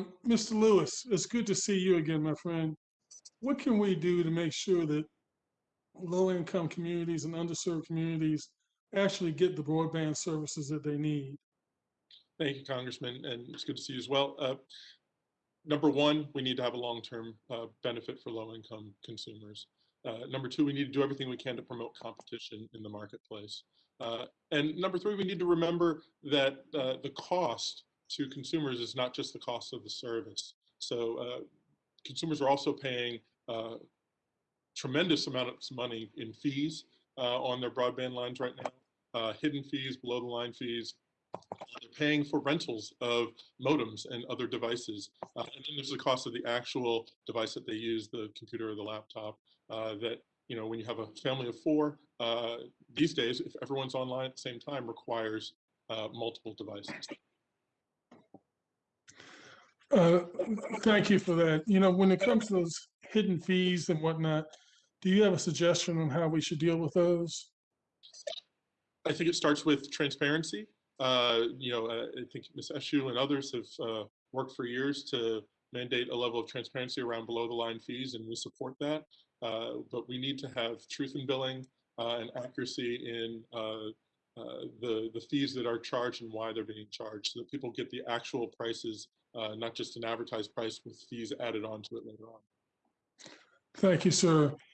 Um, Mr. Lewis, it's good to see you again, my friend. What can we do to make sure that low-income communities and underserved communities actually get the broadband services that they need? Thank you, Congressman, and it's good to see you as well. Uh, number one, we need to have a long-term uh, benefit for low-income consumers. Uh, number two, we need to do everything we can to promote competition in the marketplace. Uh, and number three, we need to remember that uh, the cost to consumers is not just the cost of the service. So uh, consumers are also paying uh, tremendous amounts of money in fees uh, on their broadband lines right now, uh, hidden fees, below the line fees. They're paying for rentals of modems and other devices. Uh, and then there's the cost of the actual device that they use, the computer or the laptop, uh, that, you know, when you have a family of four, uh, these days, if everyone's online at the same time, requires uh, multiple devices. Uh, Thank you for that. You know, when it comes to those hidden fees and whatnot, do you have a suggestion on how we should deal with those? I think it starts with transparency. Uh, you know, uh, I think Ms. Eshoo and others have uh, worked for years to mandate a level of transparency around below the line fees, and we support that. Uh, but we need to have truth in billing uh, and accuracy in uh, uh, the, the fees that are charged and why they're being charged so that people get the actual prices, uh, not just an advertised price with fees added onto it later on. Thank you, sir.